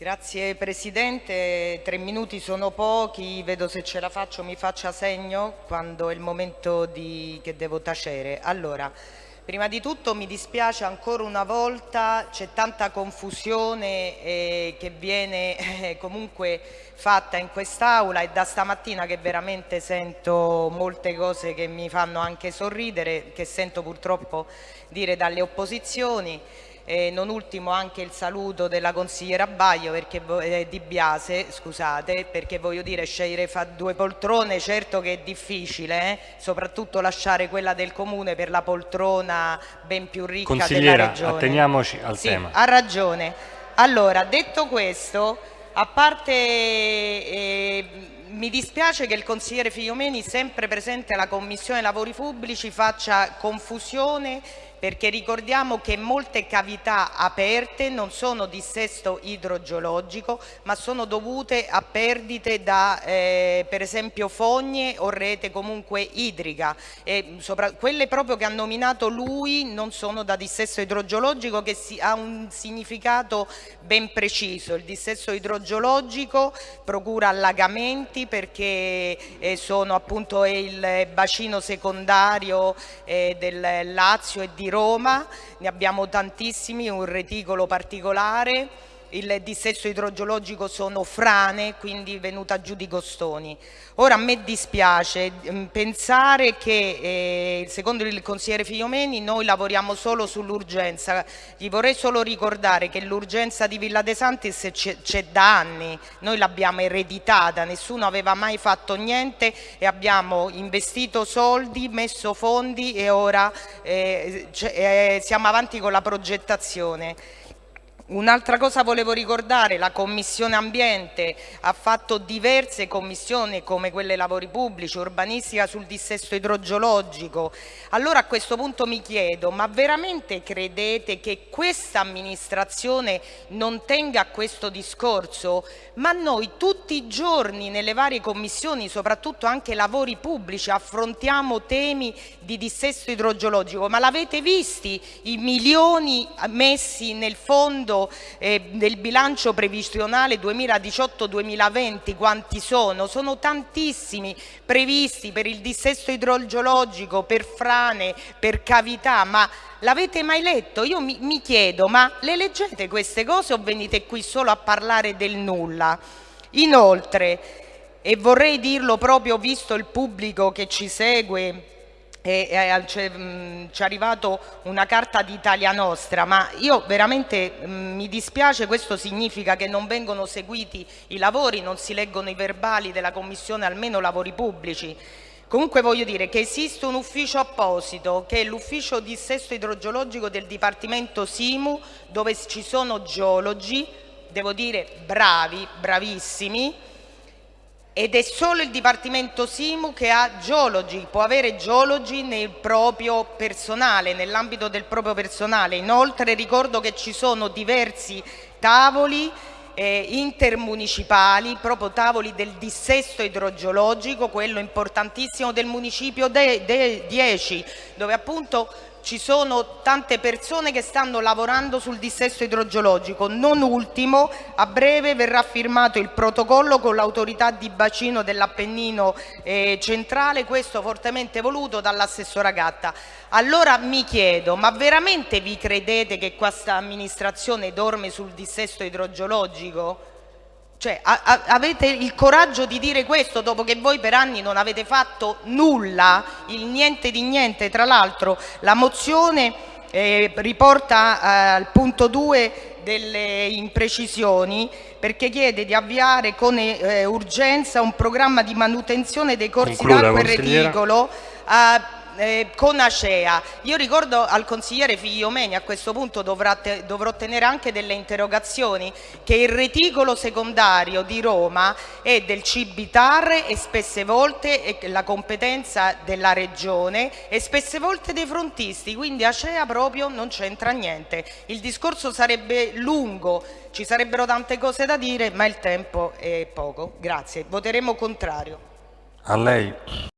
Grazie Presidente, tre minuti sono pochi, vedo se ce la faccio mi faccia segno quando è il momento di, che devo tacere. Allora, prima di tutto mi dispiace ancora una volta, c'è tanta confusione eh, che viene eh, comunque fatta in quest'Aula e da stamattina che veramente sento molte cose che mi fanno anche sorridere, che sento purtroppo dire dalle opposizioni e non ultimo anche il saluto della consigliera Baio perché, eh, di Biase, scusate, perché voglio dire scegliere due poltrone certo che è difficile, eh? soprattutto lasciare quella del comune per la poltrona ben più ricca Consigliera, della regione. atteniamoci al sì, tema. Ha ragione. Allora, detto questo, a parte... Eh, mi dispiace che il consigliere Figliomeni, sempre presente alla Commissione Lavori Pubblici, faccia confusione perché ricordiamo che molte cavità aperte non sono dissesto idrogeologico ma sono dovute a perdite da eh, per esempio fogne o rete comunque idrica. E sopra, quelle proprio che ha nominato lui non sono da dissesto idrogeologico che si, ha un significato ben preciso. Il dissesto idrogeologico procura allagamenti perché eh, sono appunto il bacino secondario eh, del Lazio e di Roma, ne abbiamo tantissimi, un reticolo particolare, il dissesto idrogeologico sono frane, quindi venuta giù di costoni. Ora a me dispiace mm, pensare che, eh, secondo il consigliere Figliomeni, noi lavoriamo solo sull'urgenza. Gli vorrei solo ricordare che l'urgenza di Villa De Santis c'è da anni, noi l'abbiamo ereditata, nessuno aveva mai fatto niente e abbiamo investito soldi, messo fondi e ora eh, eh, siamo avanti con la progettazione. Un'altra cosa volevo ricordare, la Commissione Ambiente ha fatto diverse commissioni come quelle lavori pubblici, urbanistica sul dissesto idrogeologico. Allora a questo punto mi chiedo, ma veramente credete che questa amministrazione non tenga a questo discorso? Ma noi tutti i giorni nelle varie commissioni, soprattutto anche lavori pubblici, affrontiamo temi di dissesto idrogeologico, ma l'avete visti i milioni messi nel fondo eh, del bilancio previsionale 2018-2020 quanti sono? Sono tantissimi previsti per il dissesto idrogeologico, per frane, per cavità, ma l'avete mai letto? Io mi, mi chiedo, ma le leggete queste cose o venite qui solo a parlare del nulla? Inoltre, e vorrei dirlo proprio visto il pubblico che ci segue e, e ci è arrivata una carta di Italia Nostra, ma io veramente mh, mi dispiace, questo significa che non vengono seguiti i lavori, non si leggono i verbali della Commissione, almeno lavori pubblici. Comunque voglio dire che esiste un ufficio apposito che è l'ufficio dissesto idrogeologico del Dipartimento Simu dove ci sono geologi, devo dire bravi, bravissimi, ed è solo il Dipartimento Simu che ha geologi, può avere geologi nel proprio personale, nell'ambito del proprio personale. Inoltre ricordo che ci sono diversi tavoli eh, intermunicipali, proprio tavoli del dissesto idrogeologico, quello importantissimo del municipio 10, dove appunto ci sono tante persone che stanno lavorando sul dissesto idrogeologico. Non ultimo, a breve verrà firmato il protocollo con l'autorità di bacino dell'Appennino eh, centrale, questo fortemente voluto dall'assessora Gatta. Allora mi chiedo, ma veramente vi credete che questa amministrazione dorme sul dissesto idrogeologico? Cioè, a, a, avete il coraggio di dire questo dopo che voi per anni non avete fatto nulla, il niente di niente. Tra l'altro la mozione eh, riporta eh, al punto 2 delle imprecisioni perché chiede di avviare con eh, urgenza un programma di manutenzione dei corsi d'acqua e reticolo eh, con Acea. Io ricordo al consigliere Figliomeni, a questo punto te, dovrò tenere anche delle interrogazioni, che il reticolo secondario di Roma è del Cibitar e spesse volte è la competenza della regione e spesse volte dei frontisti, quindi Acea proprio non c'entra niente. Il discorso sarebbe lungo, ci sarebbero tante cose da dire, ma il tempo è poco. Grazie. Voteremo contrario. A lei.